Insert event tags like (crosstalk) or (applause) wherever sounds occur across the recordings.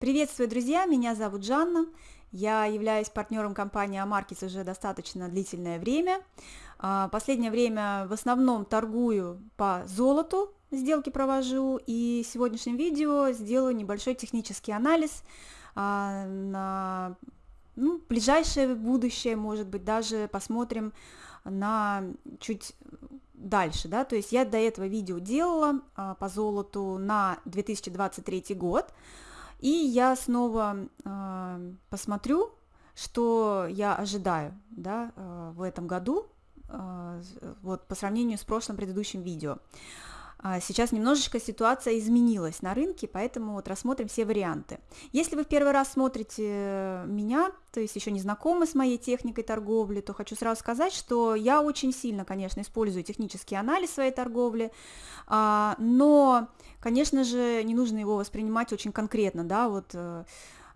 Приветствую, друзья! Меня зовут Жанна. Я являюсь партнером компании Амаркис уже достаточно длительное время. А, последнее время в основном торгую по золоту, сделки провожу, и в сегодняшнем видео сделаю небольшой технический анализ а, на ну, ближайшее будущее, может быть, даже посмотрим на чуть дальше, да, то есть я до этого видео делала а, по золоту на 2023 год, и я снова э, посмотрю, что я ожидаю да, э, в этом году, э, вот по сравнению с прошлым предыдущим видео. А, сейчас немножечко ситуация изменилась на рынке, поэтому вот рассмотрим все варианты. Если вы в первый раз смотрите меня, то есть еще не знакомы с моей техникой торговли, то хочу сразу сказать, что я очень сильно, конечно, использую технический анализ своей торговли, а, но, конечно же, не нужно его воспринимать очень конкретно, да, вот э,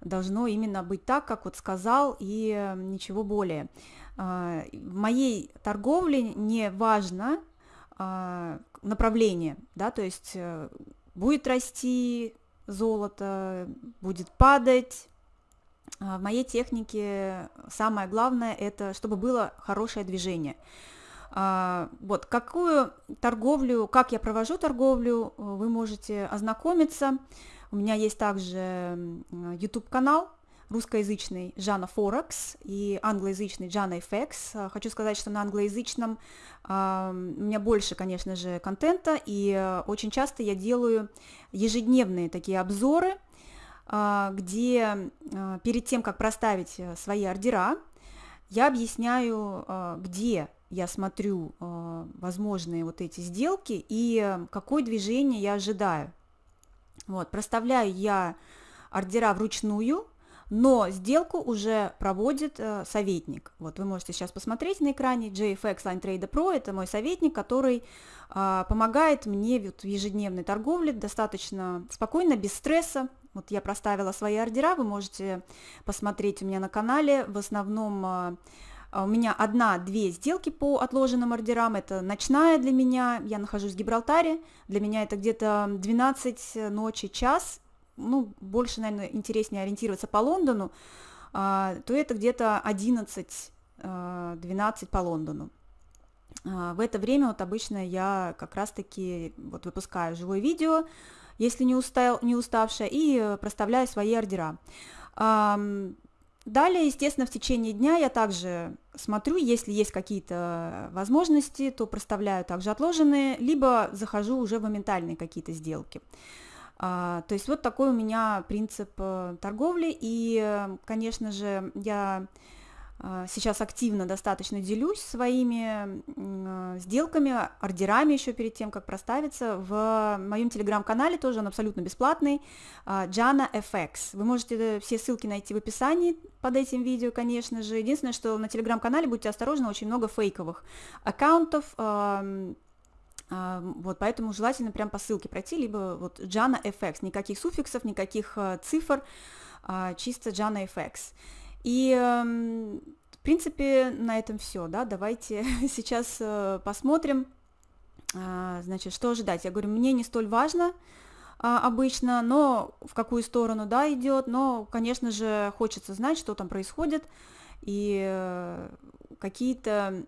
должно именно быть так, как вот сказал, и ничего более. А, в моей торговле не важно, направление, да, то есть э, будет расти золото, будет падать. В моей технике самое главное это, чтобы было хорошее движение. А, вот какую торговлю, как я провожу торговлю, вы можете ознакомиться. У меня есть также YouTube канал, русскоязычный Жана Форекс и англоязычный Жана FX. Хочу сказать, что на англоязычном э, у меня больше, конечно же, контента, и э, очень часто я делаю ежедневные такие обзоры, э, где э, перед тем, как проставить э, свои ордера, я объясняю, где я смотрю э, возможные вот эти сделки и э, какое движение я ожидаю. Вот, проставляю я ордера вручную, но сделку уже проводит э, советник. Вот вы можете сейчас посмотреть на экране JFX Line Trader Pro, это мой советник, который э, помогает мне вот, в ежедневной торговле достаточно спокойно, без стресса. Вот я проставила свои ордера, вы можете посмотреть у меня на канале, в основном э, у меня одна-две сделки по отложенным ордерам, это ночная для меня, я нахожусь в Гибралтаре, для меня это где-то 12 ночи, час, ну, больше, наверное, интереснее ориентироваться по Лондону, а, то это где-то 11-12 а, по Лондону. А, в это время вот обычно я как раз-таки вот выпускаю живое видео, если не, устал, не уставшая, и проставляю свои ордера. Далее, естественно, в течение дня я также смотрю, если есть какие-то возможности, то проставляю также отложенные, либо захожу уже в моментальные какие-то сделки. А, то есть вот такой у меня принцип э, торговли, и, конечно же, я сейчас активно достаточно делюсь своими э, сделками, ордерами еще перед тем, как проставиться. В моем телеграм-канале тоже он абсолютно бесплатный, Jana а, FX. Вы можете все ссылки найти в описании под этим видео, конечно же. Единственное, что на телеграм-канале будьте осторожны, очень много фейковых аккаунтов, а, вот, поэтому желательно прям по ссылке пройти, либо вот Jana FX, никаких суффиксов, никаких цифр, а, чисто Jana FX. И, эм, в принципе, на этом все, да, давайте (laughs) сейчас э, посмотрим, а, значит, что ожидать. Я говорю, мне не столь важно, обычно, но в какую сторону, да, идет, но, конечно же, хочется знать, что там происходит, и э, какие-то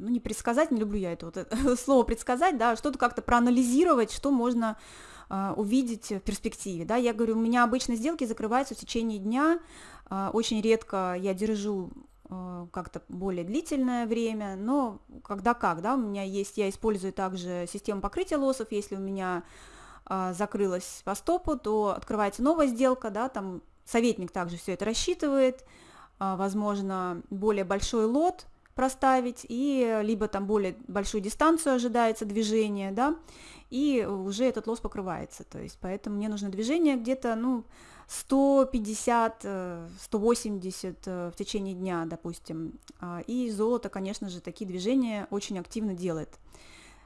ну, не предсказать, не люблю я это, вот это (laughs) слово предсказать, да, что-то как-то проанализировать, что можно э, увидеть в перспективе, да, я говорю, у меня обычно сделки закрываются в течение дня, э, очень редко я держу э, как-то более длительное время, но когда как, да, у меня есть, я использую также систему покрытия лоссов, если у меня э, закрылась по стопу, то открывается новая сделка, да, там советник также все это рассчитывает, э, возможно, более большой лот, проставить, и либо там более большую дистанцию ожидается движение, да, и уже этот лосс покрывается, то есть поэтому мне нужно движение где-то, ну, 150, 180 э, э, в течение дня, допустим, а, и золото, конечно же, такие движения очень активно делает.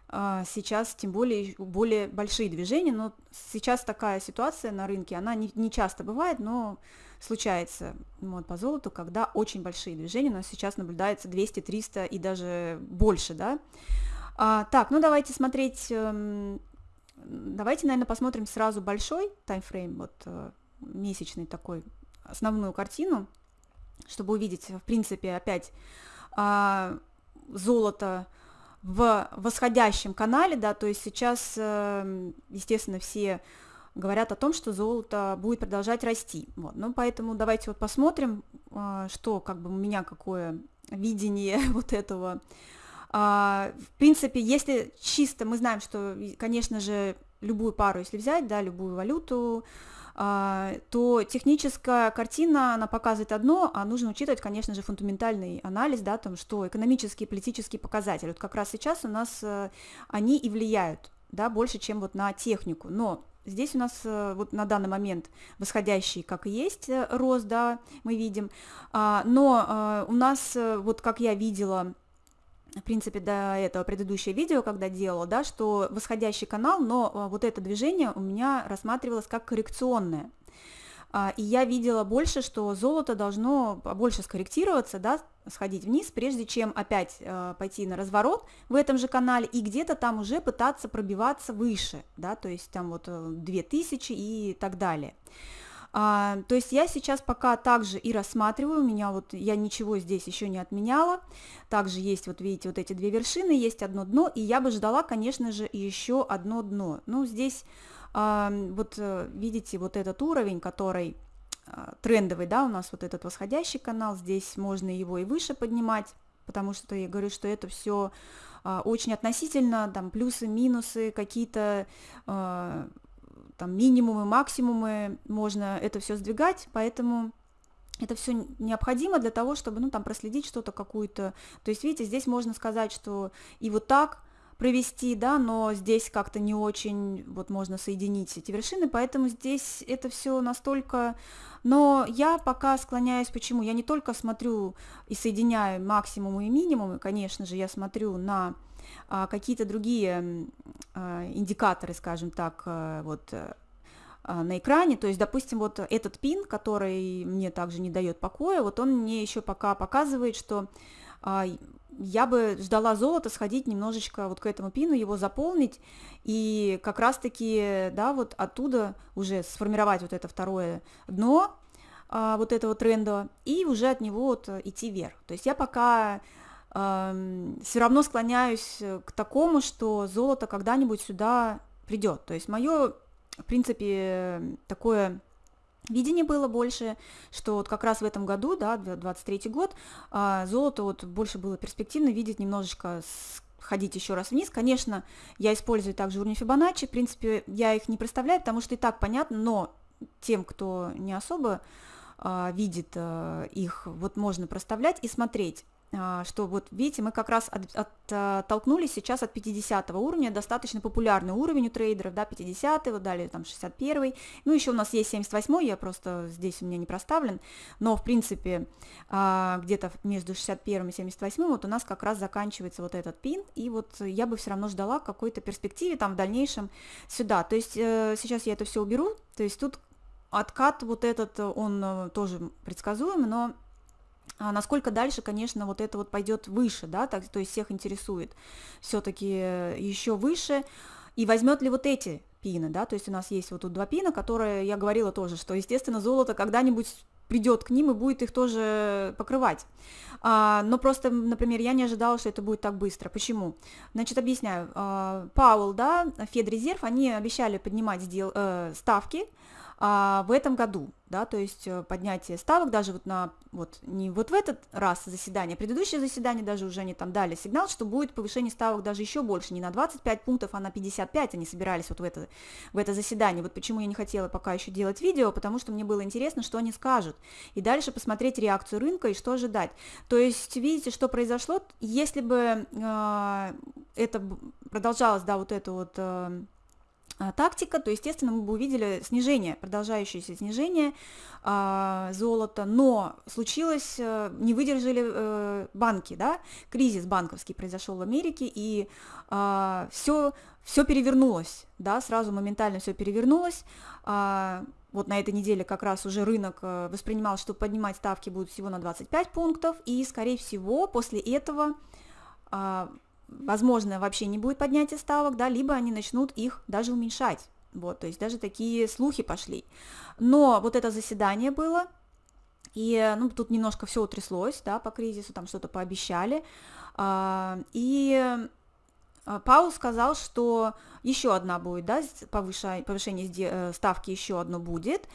А, сейчас тем более более большие движения, но сейчас такая ситуация на рынке, она не, не часто бывает, но случается вот, по золоту, когда очень большие движения, нас сейчас наблюдается 200, 300 и даже больше, да. А, так, ну давайте смотреть, эм, давайте, наверное, посмотрим сразу большой таймфрейм, вот, э, месячный такой основную картину, чтобы увидеть, в принципе, опять а, золото в восходящем канале, да, то есть сейчас, э, естественно, все говорят о том, что золото будет продолжать расти. Вот. Ну, поэтому давайте вот посмотрим, а, что как бы у меня какое видение (laughs) вот этого. А, в принципе, если чисто мы знаем, что, конечно же, любую пару, если взять, да, любую валюту, то техническая картина, она показывает одно, а нужно учитывать, конечно же, фундаментальный анализ, да, там, что экономические политические показатели, вот как раз сейчас у нас э, они и влияют, да, больше, чем вот на технику, но Здесь у нас э, вот на данный момент восходящий, как и есть, э, рост, да, мы видим, а, но у нас, вот как я видела в принципе, до этого предыдущее видео, когда делала, да, что восходящий канал, но а, вот это движение у меня рассматривалось как коррекционное. А, и я видела больше, что золото должно больше скорректироваться, да, сходить вниз, прежде чем опять э, пойти на разворот в этом же канале и где-то там уже пытаться пробиваться выше, да, то есть там вот 2000 э, и так далее. А, то есть я сейчас пока также и рассматриваю, у меня вот, я ничего здесь еще не отменяла, также есть, вот видите, вот эти две вершины, есть одно дно, и я бы ждала, конечно же, еще одно дно. Ну, здесь а, вот э, видите вот этот уровень, который а, трендовый, да, у нас вот этот восходящий канал, здесь можно его и выше поднимать, потому что я говорю, что это все а, очень относительно, там плюсы, минусы, какие-то а, там минимумы, максимумы, можно это все сдвигать, поэтому это все необходимо для того, чтобы, ну, там, проследить что-то, какую-то, то есть, видите, здесь можно сказать, что и вот так провести, да, но здесь как-то не очень, вот, можно соединить эти вершины, поэтому здесь это все настолько, но я пока склоняюсь, почему, я не только смотрю и соединяю максимумы и минимумы, конечно же, я смотрю на какие-то другие а, индикаторы, скажем так, а, вот на экране, то есть, допустим, вот этот пин, который мне также не дает покоя, вот он мне еще пока показывает, что я бы ждала золота сходить немножечко вот к этому пину, его заполнить, и как раз-таки, да, вот оттуда уже сформировать вот это второе дно, вот этого тренда, и уже от него вот идти вверх. То есть я пока все равно склоняюсь э, к такому, что золото когда-нибудь сюда придет. То есть мое, в принципе, такое видение было больше, что вот как раз в этом году, да, 23 год, а, золото вот больше было перспективно видеть немножечко ходить еще раз вниз. Конечно, я использую также уровни Фибоначчи, в принципе, я их не представляю, потому что и так понятно, но тем, кто не особо а, видит а, их, вот можно проставлять и смотреть. А, что вот видите, мы как раз от, оттолкнулись сейчас от 50 уровня, достаточно популярный уровень у трейдеров, да, 50 вот далее там 61 ну еще у нас есть 78 я просто здесь у меня не проставлен, но в принципе а, где-то между 61 и 78 вот у нас как раз заканчивается вот этот пин, и вот я бы все равно ждала какой-то перспективе там в дальнейшем сюда, то есть э, сейчас я это все уберу, то есть тут откат вот этот, он э, тоже предсказуем, но а насколько дальше, конечно, вот это вот пойдет выше, да, так, то есть всех интересует все-таки э, еще выше, и возьмет ли вот эти пины, да, то есть у нас есть вот тут два пина, которые, я говорила тоже, что, естественно, золото когда-нибудь придет к ним и будет их тоже покрывать. А, но просто, например, я не ожидала, что это будет так быстро. Почему? Значит, объясняю. А, Паул, да, Федрезерв, они обещали поднимать сдел, э, ставки, в этом году, да, то есть э, поднятие ставок даже вот на, вот не вот в этот раз заседание, предыдущее заседание даже уже они там дали сигнал, что будет повышение ставок даже еще больше, не на 25 пунктов, а на 55 они собирались вот в это, в это заседание. Вот почему я не хотела пока еще делать видео, потому что мне было интересно, что они скажут, и дальше посмотреть реакцию рынка и что ожидать. То есть видите, что произошло, если бы э, это продолжалось, да, вот это вот... Э, а, тактика, то, естественно, мы бы увидели снижение, продолжающееся снижение а, золота, но случилось, э, не выдержали э, банки, да, кризис банковский произошел в Америке, и а, все, все перевернулось, да, сразу моментально все перевернулось, а, вот на этой неделе как раз уже рынок э, воспринимал, что поднимать ставки будут всего на 25 пунктов, и, скорее всего, после этого возможно, вообще не будет поднятия ставок, да, либо они начнут их даже уменьшать. Вот, то есть даже такие слухи пошли. Но вот это заседание было, и ну, тут немножко все утряслось, да, по кризису, там что-то пообещали. А, и а, Паул сказал, что еще одна будет, да, повышение, повышение э, ставки еще одно будет,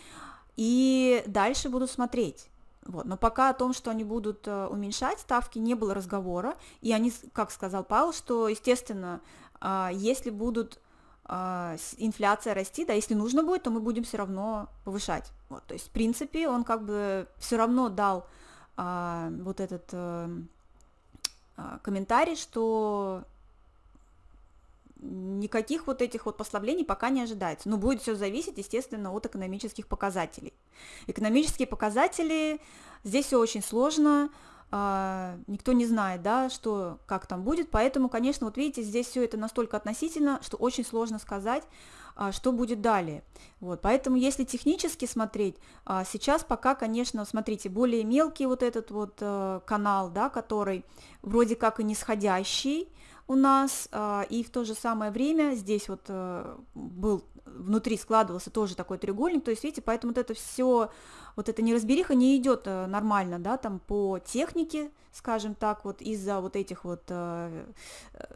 и дальше будут смотреть. Вот. Но пока о том, что они будут э, уменьшать ставки, не было разговора. И они, как сказал Паул, что, естественно, а, если будут а, инфляция расти, да, если нужно будет, то мы будем все равно повышать. Вот. То есть, в принципе, он как бы все равно дал а, вот этот а, комментарий, что никаких вот этих вот послаблений пока не ожидается. Но будет все зависеть, естественно, от экономических показателей. Экономические показатели, здесь все очень сложно, а, никто не знает, да, что, как там будет, поэтому, конечно, вот видите, здесь все это настолько относительно, что очень сложно сказать, а, что будет далее. Вот, поэтому, если технически смотреть, а, сейчас пока, конечно, смотрите, более мелкий вот этот вот э, канал, да, который вроде как и нисходящий, у нас, а, и в то же самое время здесь вот э, был внутри складывался тоже такой треугольник, то есть, видите, поэтому вот это все, вот эта неразбериха не идет э, нормально, да, там по технике, скажем так, вот из-за вот этих вот, э,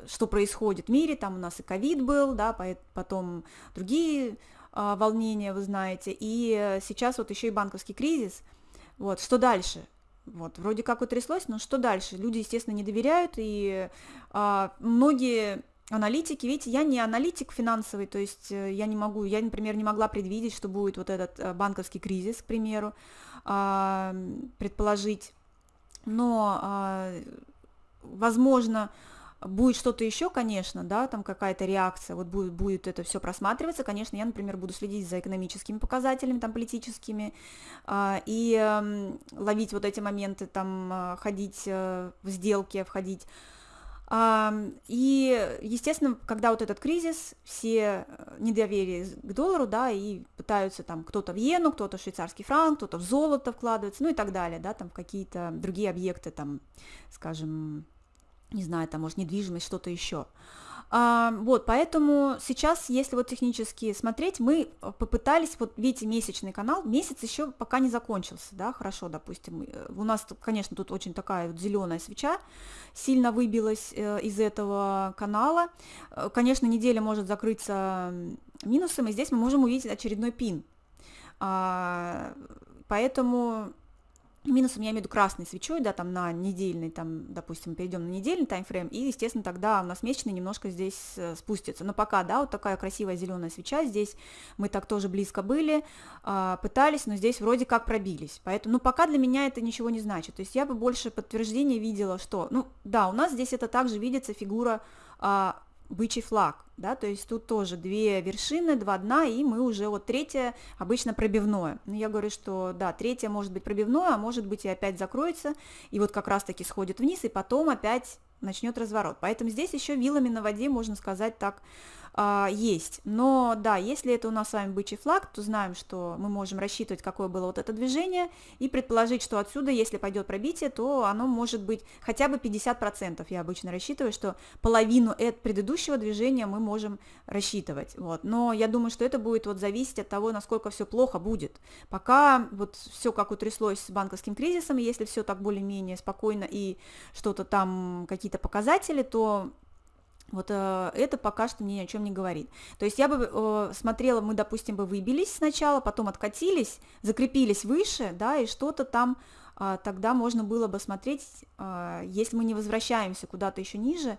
что происходит в мире, там у нас и ковид был, да, потом другие а, волнения, вы знаете, и сейчас вот еще и банковский кризис, вот, что дальше? Вот, вроде как утряслось, но что дальше? Люди, естественно, не доверяют, и а, многие аналитики, видите, я не аналитик финансовый, то есть э, я не могу, я, например, не могла предвидеть, что будет вот этот э, банковский кризис, к примеру, а, предположить, но, а, возможно, Будет что-то еще, конечно, да, там какая-то реакция, вот будет, будет это все просматриваться, конечно, я, например, буду следить за экономическими показателями, там, политическими, э, и э, ловить вот эти моменты, там, э, ходить э, в сделки, входить. И, естественно, когда вот этот кризис, все э, недоверие к доллару, да, и пытаются там кто-то в иену, кто-то в швейцарский франк, кто-то в золото вкладывается, ну и так далее, да, там какие-то другие объекты, там, скажем, не знаю, там, может, недвижимость, что-то еще. А, вот, поэтому сейчас, если вот технически смотреть, мы попытались, вот видите, месячный канал, месяц еще пока не закончился, да, хорошо, допустим, э, у нас, конечно, тут очень такая вот зеленая свеча, сильно выбилась э, из этого канала, э, конечно, неделя может закрыться минусом, и здесь мы можем увидеть очередной пин, а, поэтому Минусом я имею в виду красной свечой, да, там на недельный, там, допустим, перейдем на недельный таймфрейм, и, естественно, тогда у нас месячный немножко здесь э, спустится. Но пока, да, вот такая красивая зеленая свеча, здесь мы так тоже близко были, э, пытались, но здесь вроде как пробились. Поэтому, ну, пока для меня это ничего не значит. То есть я бы больше подтверждения видела, что, ну, да, у нас здесь это также видится фигура э, бычий флаг, да, то есть тут тоже две вершины, два дна, и мы уже вот третье обычно пробивное. Но я говорю, что да, третье может быть пробивное, а может быть и опять закроется, и вот как раз-таки сходит вниз, и потом опять начнет разворот. Поэтому здесь еще вилами на воде, можно сказать так, а, есть. Но да, если это у нас с вами бычий флаг, то знаем, что мы можем рассчитывать, какое было вот это движение, и предположить, что отсюда, если пойдет пробитие, то оно может быть хотя бы 50%. Я обычно рассчитываю, что половину от предыдущего движения мы можем рассчитывать. Вот. Но я думаю, что это будет вот зависеть от того, насколько все плохо будет. Пока вот все как утряслось с банковским кризисом, если все так более-менее спокойно и что-то там, какие-то показатели, то вот э, это пока что мне ни о чем не говорит. То есть я бы э, смотрела, мы, допустим, бы выбились сначала, потом откатились, закрепились выше, да, и что-то там э, тогда можно было бы смотреть, э, если мы не возвращаемся куда-то еще ниже,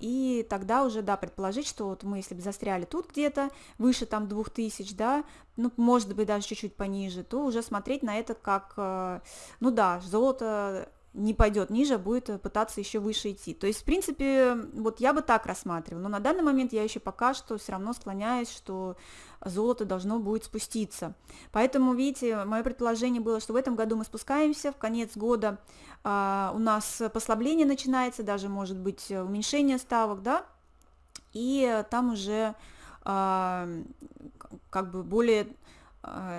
и тогда уже, да, предположить, что вот мы, если бы застряли тут где-то, выше там 2000, да, ну, может быть, даже чуть-чуть пониже, то уже смотреть на это как, э, ну да, золото не пойдет ниже, а будет э, пытаться еще выше идти. То есть, в принципе, вот я бы так рассматривала, но на данный момент я еще пока что все равно склоняюсь, что золото должно будет спуститься. Поэтому, видите, мое предположение было, что в этом году мы спускаемся, в конец года а, у нас послабление начинается, даже может быть уменьшение ставок, да, и там уже а, как бы более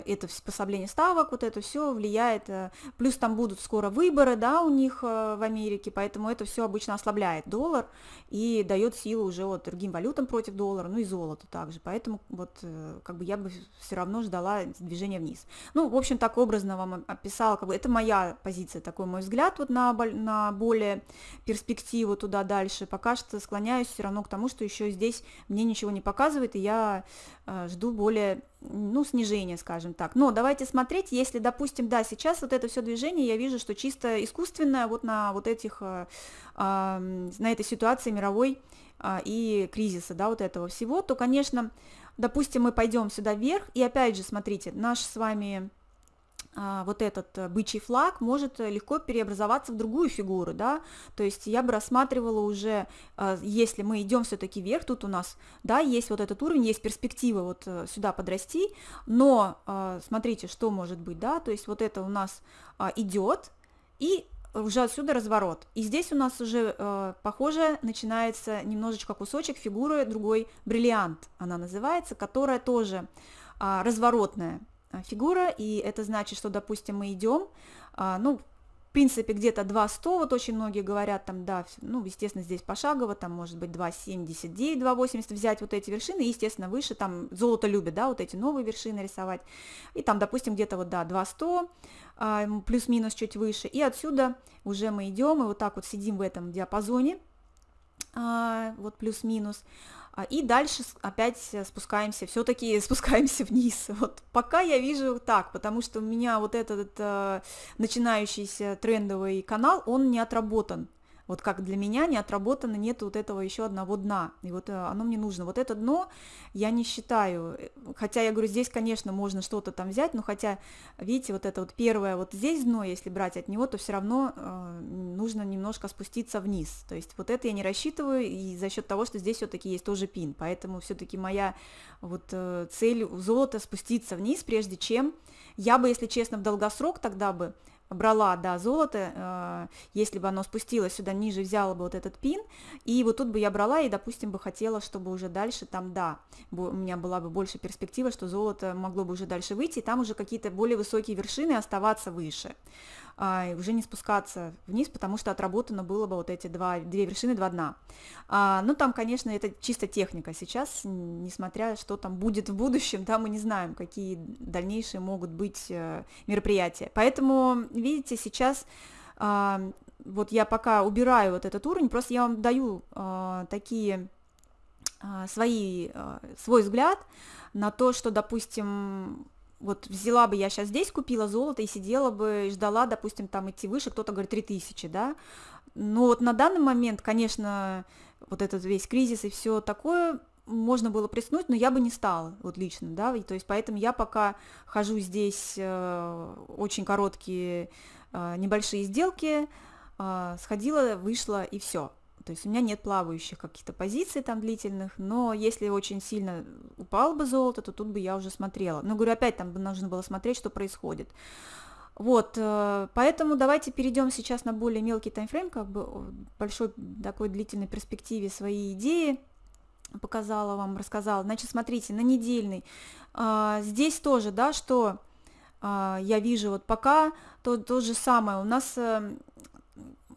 это способление ставок, вот это все влияет, э, плюс там будут скоро выборы, да, у них э, в Америке, поэтому это все обычно ослабляет доллар и дает силу уже вот другим валютам против доллара, ну и золоту также, поэтому вот э, как бы я бы все равно ждала движения вниз. Ну, в общем, так образно вам описала, как бы это моя позиция, такой мой взгляд вот на, на более перспективу туда дальше, пока что склоняюсь все равно к тому, что еще здесь мне ничего не показывает, и я жду более ну, снижение, скажем так. Но давайте смотреть, если, допустим, да, сейчас вот это все движение, я вижу, что чисто искусственное вот на вот этих, а, на этой ситуации мировой а, и кризиса, да, вот этого всего, то, конечно, допустим, мы пойдем сюда вверх, и опять же, смотрите, наш с вами вот этот э, бычий флаг может э, легко переобразоваться в другую фигуру, да, то есть я бы рассматривала уже, а, если мы идем все-таки вверх, тут у нас, да, есть вот этот уровень, есть перспектива вот э, сюда подрасти, но а, смотрите, что может быть, да, то есть вот это у нас идет, и уже отсюда разворот. И здесь у нас уже, э, похоже, начинается немножечко кусочек фигуры другой бриллиант, она называется, которая тоже э, разворотная. А, фигура, и это значит, что, допустим, мы идем, а, ну, в принципе, где-то 2,100, вот очень многие говорят, там, да, ну, естественно, здесь пошагово, там, может быть, 2,79, 2,80 взять вот эти вершины, и, естественно, выше, там, золото любит, да, вот эти новые вершины рисовать, и там, допустим, где-то вот, да, 2,100, а, плюс-минус чуть выше, и отсюда уже мы идем, и вот так вот сидим в этом диапазоне, вот плюс-минус, а, и дальше опять спускаемся, все-таки (laughs) спускаемся вниз. Вот пока я вижу так, потому что у меня вот этот э, начинающийся трендовый канал, он не отработан вот как для меня не отработано, нет вот этого еще одного дна, и вот э, оно мне нужно. Вот это дно я не считаю, э, хотя я говорю, здесь, конечно, можно что-то там взять, но хотя, видите, вот это вот первое, вот здесь дно, если брать от него, то все равно э, нужно немножко спуститься вниз, то есть вот это я не рассчитываю, и за счет того, что здесь все-таки есть тоже пин, поэтому все-таки моя вот э, цель золота спуститься вниз, прежде чем я бы, если честно, в долгосрок тогда бы брала, да, золото, э, если бы оно спустилось сюда ниже, взяла бы вот этот пин, и вот тут бы я брала и, допустим, бы хотела, чтобы уже дальше там, да, у меня была бы больше перспектива, что золото могло бы уже дальше выйти, и там уже какие-то более высокие вершины оставаться выше а, уже не спускаться вниз, потому что отработано было бы вот эти два, две вершины, два дна. А, ну, там, конечно, это чисто техника сейчас, несмотря, что там будет в будущем, да, мы не знаем, какие дальнейшие могут быть э, мероприятия. Поэтому, видите, сейчас а, вот я пока убираю вот этот уровень, просто я вам даю а, такие а, свои, свой взгляд на то, что, допустим, вот взяла бы я сейчас здесь, купила золото и сидела бы, ждала, допустим, там идти выше, кто-то говорит 3000, да, но вот на данный момент, конечно, вот этот весь кризис и все такое, можно было приснуть, но я бы не стала, вот лично, да, и, то есть поэтому я пока хожу здесь э, очень короткие э, небольшие сделки, э, сходила, вышла и все, то есть у меня нет плавающих каких-то позиций там длительных, но если очень сильно упало бы золото, то тут бы я уже смотрела. Но говорю, опять там нужно было смотреть, что происходит. Вот, э, поэтому давайте перейдем сейчас на более мелкий таймфрейм, как бы большой такой длительной перспективе свои идеи показала вам, рассказала. Значит, смотрите, на недельный. А, здесь тоже, да, что а, я вижу вот пока то, то же самое. У нас э,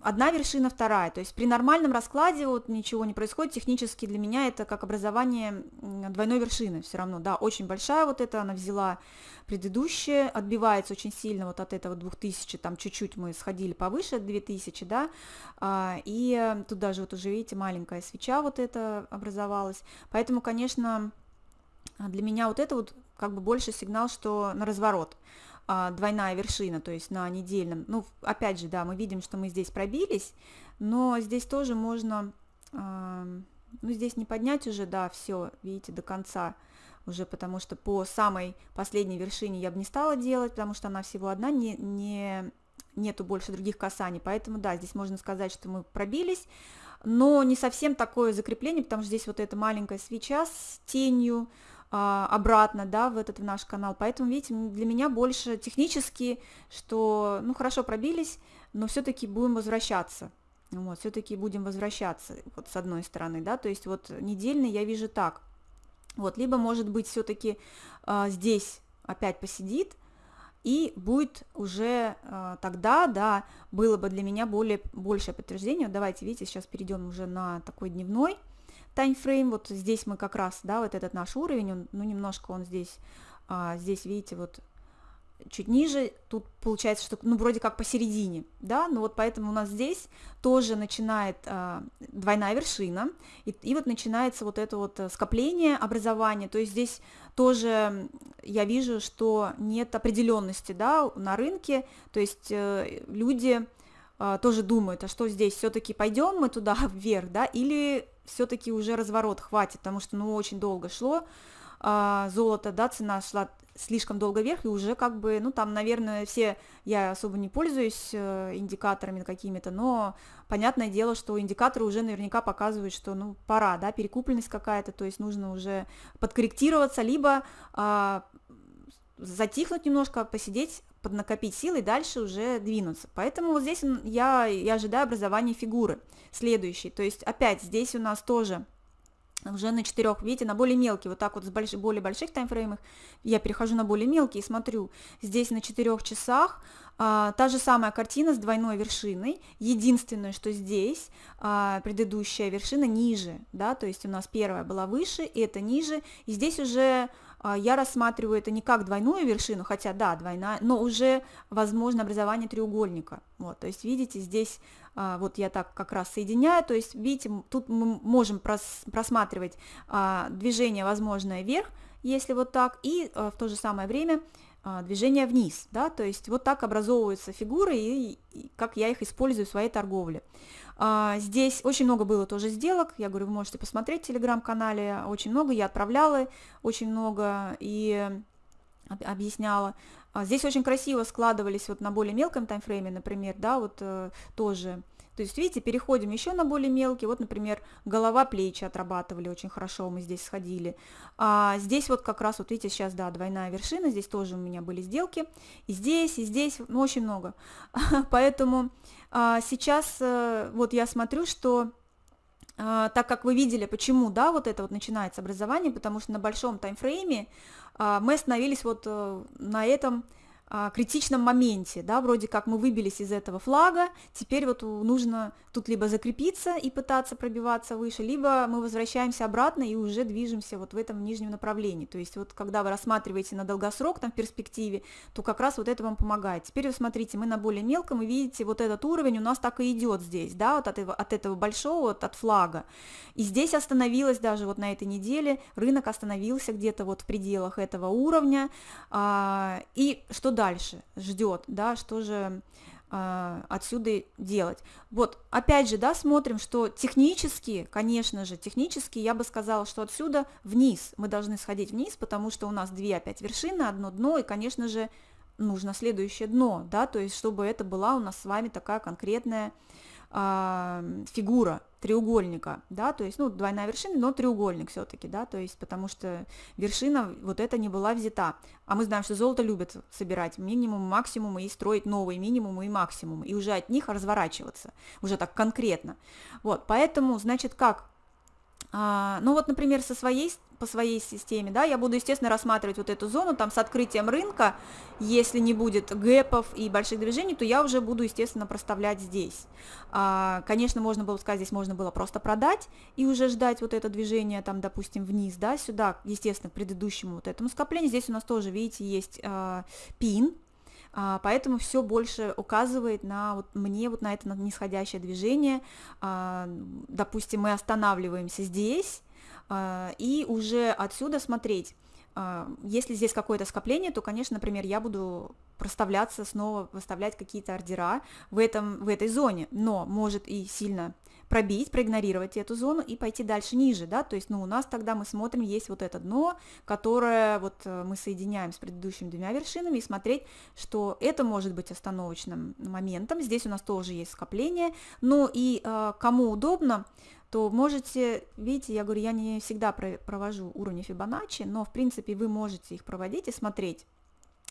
одна вершина, вторая. То есть при нормальном раскладе вот ничего не происходит. Технически для меня это как образование двойной вершины все равно. Да, очень большая вот эта, она взяла предыдущее, отбивается очень сильно вот от этого 2000, там чуть-чуть мы сходили повыше, 2000, да, а, и тут даже вот уже, видите, маленькая свеча вот это образовалась. Поэтому, конечно, для меня вот это вот как бы больше сигнал, что на разворот. А, двойная вершина, то есть на недельном. Ну, опять же, да, мы видим, что мы здесь пробились, но здесь тоже можно, ну, здесь не поднять уже, да, все, видите, до конца уже, потому что по самой последней вершине я бы не стала делать, потому что она всего одна, не, не, нету больше других касаний, поэтому, да, здесь можно сказать, что мы пробились, но не совсем такое закрепление, потому что здесь вот эта маленькая свеча с тенью, обратно, да, в этот в наш канал. Поэтому, видите, для меня больше технически, что, ну, хорошо пробились, но все-таки будем возвращаться. Вот, все-таки будем возвращаться, вот с одной стороны, да, то есть вот недельный я вижу так. Вот, либо, может быть, все-таки а, здесь опять посидит, и будет уже э, тогда, да, было бы для меня более, большее подтверждение. Давайте, видите, сейчас перейдем уже на такой дневной таймфрейм. Вот здесь мы как раз, да, вот этот наш уровень, он, ну, немножко он здесь, а, здесь, видите, вот чуть ниже, тут получается, что, ну, вроде как посередине, да, но вот поэтому у нас здесь тоже начинает а, двойная вершина, и, и вот начинается вот это вот э, скопление образования, то есть здесь тоже я вижу, что нет определенности, да, на рынке, то есть э, люди а, тоже думают, а что здесь, все-таки пойдем мы туда (laughs) вверх, да, или все-таки уже разворот хватит, потому что, ну, очень долго шло, а, золото, да, цена шла слишком долго вверх, и уже как бы, ну, там, наверное, все, я особо не пользуюсь э, индикаторами какими-то, но понятное дело, что индикаторы уже наверняка показывают, что, ну, пора, да, перекупленность какая-то, то есть нужно уже подкорректироваться, либо а, затихнуть немножко, посидеть, поднакопить силы и дальше уже двинуться. Поэтому вот здесь я, я ожидаю образования фигуры следующей. То есть опять здесь у нас тоже уже на четырех, видите, на более мелкие, вот так вот с больш, более больших таймфреймах, я перехожу на более мелкие и смотрю, здесь на четырех часах а, та же самая картина с двойной вершиной, единственное, что здесь а, предыдущая вершина ниже, да, то есть у нас первая была выше, и это ниже, и здесь уже я рассматриваю это не как двойную вершину, хотя да, двойная, но уже возможно образование треугольника, вот, то есть видите, здесь а, вот я так как раз соединяю, то есть, видите, тут мы можем прос, просматривать а, движение возможное вверх, если вот так, и а, в то же самое время движение вниз, да, то есть вот так образовываются фигуры, и, и как я их использую в своей торговле. Здесь очень много было тоже сделок, я говорю, вы можете посмотреть в телеграм-канале, очень много, я отправляла очень много и объясняла. А здесь очень красиво складывались вот на более мелком таймфрейме, например, да, вот э, тоже. То есть, видите, переходим еще на более мелкий, вот, например, голова, плечи отрабатывали очень хорошо, мы здесь сходили. А здесь вот как раз, вот видите, сейчас, да, двойная вершина, здесь тоже у меня были сделки, и здесь, и здесь, ну, очень много. (laughs) Поэтому а, сейчас а, вот я смотрю, что а, так как вы видели, почему, да, вот это вот начинается образование, потому что на большом таймфрейме а, мы остановились вот э, на этом критичном моменте, да, вроде как мы выбились из этого флага, теперь вот нужно тут либо закрепиться и пытаться пробиваться выше, либо мы возвращаемся обратно и уже движемся вот в этом нижнем направлении. То есть вот когда вы рассматриваете на долгосрок там в перспективе, то как раз вот это вам помогает. Теперь вы смотрите, мы на более мелком, и видите, вот этот уровень у нас так и идет здесь, да, вот от этого, от этого большого, вот от флага. И здесь остановилась даже вот на этой неделе, рынок остановился где-то вот в пределах этого уровня, а, и что дальше ждет, да, что же а, отсюда делать. Вот, опять же, да, смотрим, что технически, конечно же, технически я бы сказала, что отсюда вниз, мы должны сходить вниз, потому что у нас две опять вершины, одно дно, и, конечно же, нужно следующее дно, да, то есть чтобы это была у нас с вами такая конкретная а, фигура треугольника, да, то есть, ну, двойная вершина, но треугольник все-таки, да, то есть, потому что вершина вот эта не была взята, а мы знаем, что золото любят собирать минимум, максимум и строить новые минимумы и максимумы, и уже от них разворачиваться, уже так конкретно, вот, поэтому, значит, как? А, ну вот, например, со своей, по своей системе, да, я буду, естественно, рассматривать вот эту зону, там, с открытием рынка, если не будет гэпов и больших движений, то я уже буду, естественно, проставлять здесь. А, конечно, можно было сказать, здесь можно было просто продать и уже ждать вот это движение, там, допустим, вниз, да, сюда, естественно, к предыдущему вот этому скоплению. Здесь у нас тоже, видите, есть а, пин, а, поэтому все больше указывает на вот мне вот на это нисходящее движение. А, допустим, мы останавливаемся здесь и уже отсюда смотреть. Если здесь какое-то скопление, то, конечно, например, я буду проставляться снова, выставлять какие-то ордера в, этом, в этой зоне, но может и сильно пробить, проигнорировать эту зону и пойти дальше ниже, да, то есть, ну, у нас тогда мы смотрим, есть вот это дно, которое вот э, мы соединяем с предыдущими двумя вершинами и смотреть, что это может быть остановочным моментом, здесь у нас тоже есть скопление, ну и э, кому удобно, то можете, видите, я говорю, я не всегда провожу уровни Фибоначчи, но в принципе вы можете их проводить и смотреть,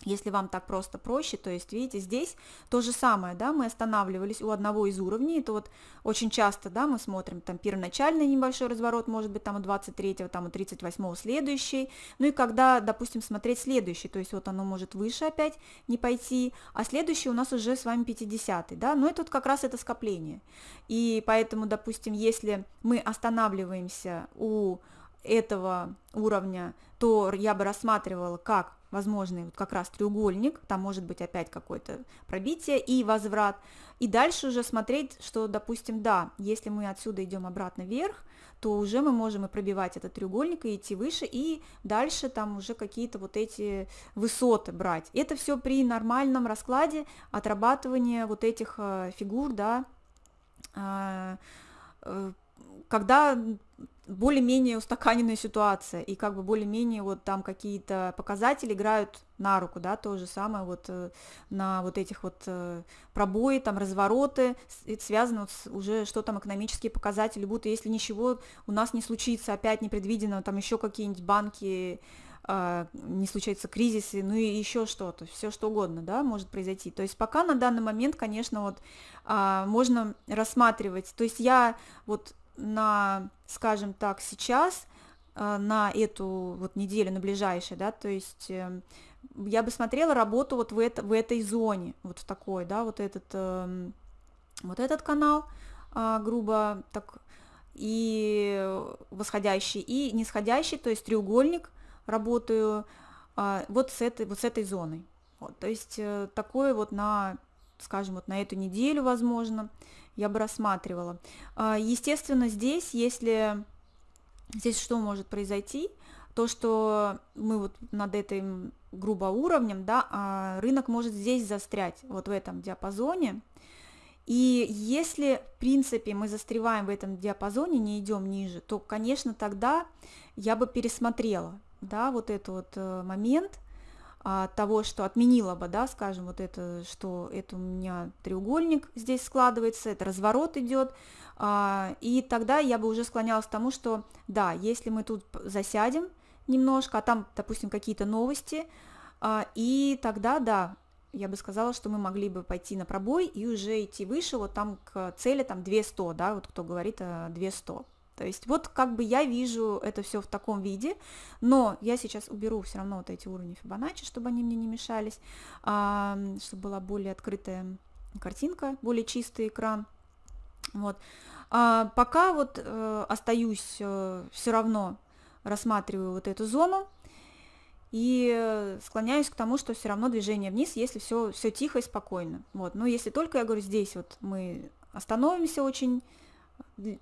если вам так просто проще, то есть, видите, здесь то же самое, да, мы останавливались у одного из уровней, это вот очень часто, да, мы смотрим там первоначальный небольшой разворот, может быть, там у 23-го, там у 38-го следующий, ну и когда, допустим, смотреть следующий, то есть вот оно может выше опять не пойти, а следующий у нас уже с вами 50-й, да, но это вот как раз это скопление, и поэтому, допустим, если мы останавливаемся у этого уровня, то я бы рассматривала как возможный вот как раз треугольник, там может быть опять какое-то пробитие и возврат, и дальше уже смотреть, что, допустим, да, если мы отсюда идем обратно вверх, то уже мы можем и пробивать этот треугольник, и идти выше, и дальше там уже какие-то вот эти высоты брать. Это все при нормальном раскладе отрабатывания вот этих э, фигур, да, а, э, когда более-менее устаканенная ситуация, и как бы более-менее вот там какие-то показатели играют на руку, да, то же самое вот э, на вот этих вот э, пробои, там развороты, это связано вот с уже что там экономические показатели будут, если ничего у нас не случится, опять непредвиденно, там еще какие-нибудь банки, э, не случаются кризисы, ну и еще что-то, все что угодно, да, может произойти. То есть пока на данный момент, конечно, вот а, можно рассматривать, то есть я вот на, скажем так, сейчас, э, на эту вот неделю, на ближайшее, да, то есть эм, я бы смотрела работу вот в, это, в этой зоне, вот в такой, да, вот этот, эм, вот этот канал, а, грубо так, и восходящий, и нисходящий, то есть треугольник, работаю а, вот с этой, вот с этой зоной. Вот, то есть э, такое вот на, скажем, вот на эту неделю, возможно, я бы рассматривала. А, естественно, здесь, если здесь что может произойти, то, что мы вот над этим грубо уровнем, да, а рынок может здесь застрять, вот в этом диапазоне. И если, в принципе, мы застреваем в этом диапазоне, не идем ниже, то, конечно, тогда я бы пересмотрела, да, вот этот вот э, момент, того, что отменила бы, да, скажем, вот это, что это у меня треугольник здесь складывается, это разворот идет, а, и тогда я бы уже склонялась к тому, что да, если мы тут засядем немножко, а там, допустим, какие-то новости, а, и тогда, да, я бы сказала, что мы могли бы пойти на пробой и уже идти выше, вот там к цели, там 200, да, вот кто говорит 200. То есть вот как бы я вижу это все в таком виде, но я сейчас уберу все равно вот эти уровни Фибоначчи, чтобы они мне не мешались, а, чтобы была более открытая картинка, более чистый экран. Вот. А, пока вот э, остаюсь э, все равно рассматриваю вот эту зону и склоняюсь к тому, что все равно движение вниз, если все, все тихо и спокойно. Вот. Но если только, я говорю, здесь вот мы остановимся очень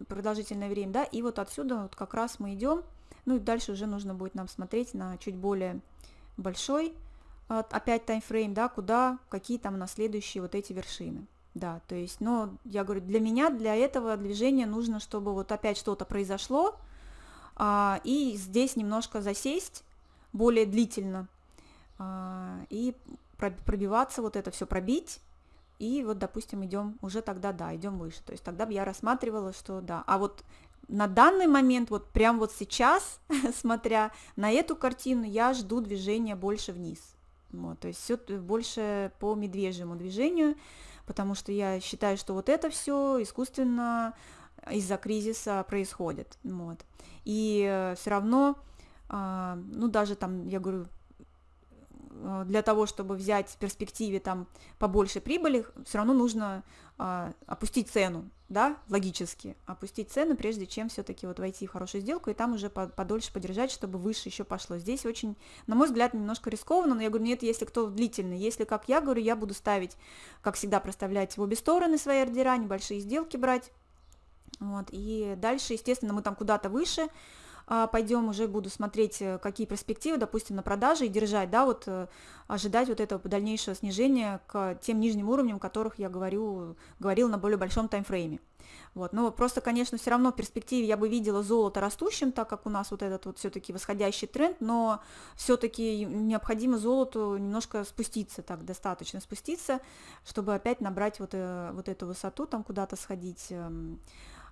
продолжительное время, да, и вот отсюда вот как раз мы идем, ну и дальше уже нужно будет нам смотреть на чуть более большой, опять таймфрейм, да, куда, какие там на следующие вот эти вершины. Да, то есть, но я говорю, для меня, для этого движения нужно, чтобы вот опять что-то произошло, а, и здесь немножко засесть более длительно, а, и пробиваться, вот это все пробить, и вот, допустим, идем уже тогда, да, идем выше. То есть тогда бы я рассматривала, что да. А вот на данный момент, вот прям вот сейчас, (laughs) смотря на эту картину, я жду движения больше вниз. Вот, то есть все больше по медвежьему движению, потому что я считаю, что вот это все искусственно из-за кризиса происходит. Вот. И э, все равно, а, ну даже там, я говорю, Э, для того, чтобы взять в перспективе там побольше прибыли, все равно нужно а, опустить цену, да, логически, опустить цену, прежде чем все-таки вот войти в хорошую сделку и там уже подольше подержать, чтобы выше еще пошло. Здесь очень, на мой взгляд, немножко рискованно, но я говорю, нет, если кто длительный, если, как я говорю, я буду ставить, как всегда, проставлять в обе стороны свои ордера, небольшие сделки брать, вот, и дальше, естественно, мы там куда-то выше, пойдем уже буду смотреть, э, какие перспективы, допустим, на продаже и держать, да, вот э, ожидать вот этого дальнейшего снижения к тем нижним уровням, о которых я говорю, говорил на более большом таймфрейме. Вот, но просто, конечно, все равно в перспективе я бы видела золото растущим, так как у нас вот этот вот все-таки восходящий тренд, но все-таки необходимо золоту немножко спуститься, так достаточно спуститься, чтобы опять набрать вот, э, вот эту высоту, там куда-то сходить. Эм.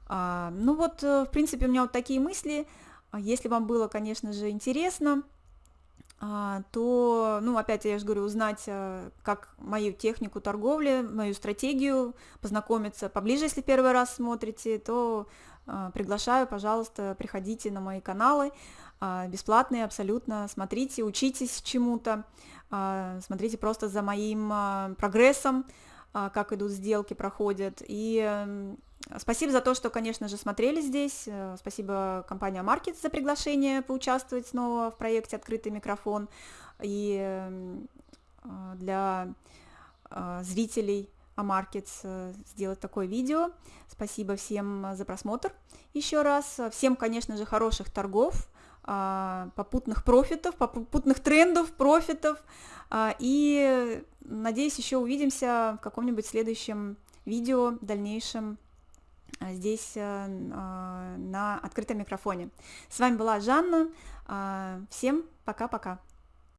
А, ну вот, в принципе, у меня вот такие мысли. А если вам было, конечно же, интересно, а, то, ну, опять я же говорю, узнать, э, как мою технику торговли, мою стратегию, познакомиться поближе, если первый раз смотрите, то а, приглашаю, пожалуйста, приходите на мои каналы, а, бесплатные абсолютно, смотрите, учитесь чему-то, смотрите просто за моим прогрессом, как идут сделки, проходят, и Спасибо за то, что, конечно же, смотрели здесь. Э, спасибо компании AMarkets за приглашение поучаствовать снова в проекте «Открытый микрофон». И э, для э, зрителей AMarkets сделать такое видео. Спасибо всем за просмотр еще раз. Всем, конечно же, хороших торгов, попутных профитов, попутных трендов, профитов. И надеюсь, еще увидимся в каком-нибудь следующем видео, дальнейшем Э, здесь э, а, на открытом микрофоне. С вами была Жанна. А, всем пока-пока.